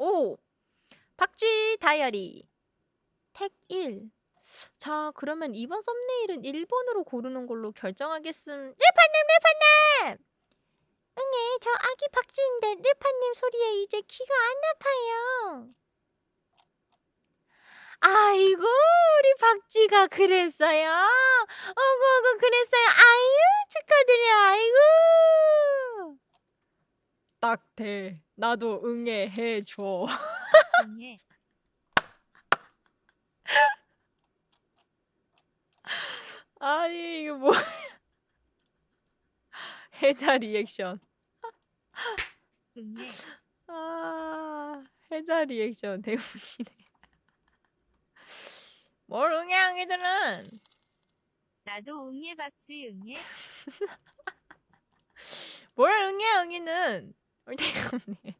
오! 박쥐 다이어리. 택 1. 자, 그러면 이번 썸네일은 1번으로 고르는 걸로 결정하겠음. 릴파님, 릴파님! 응애, 저 아기 박쥐인데 릴파님 소리에 이제 귀가 안 아파요. 아이고, 우리 박쥐가 그랬어요. 어구, 어구, 그랬어요. 아유, 축하드려. 아이고. 딱 대. 나도 응애 해줘. 응애. 아니, 이거 뭐야. 해자 리액션. 응애. 아, 해자 리액션 대박이네. 뭘 응애 응애들은 나도 응애 박쥐 응애. 뭘 응애 응애는 없네.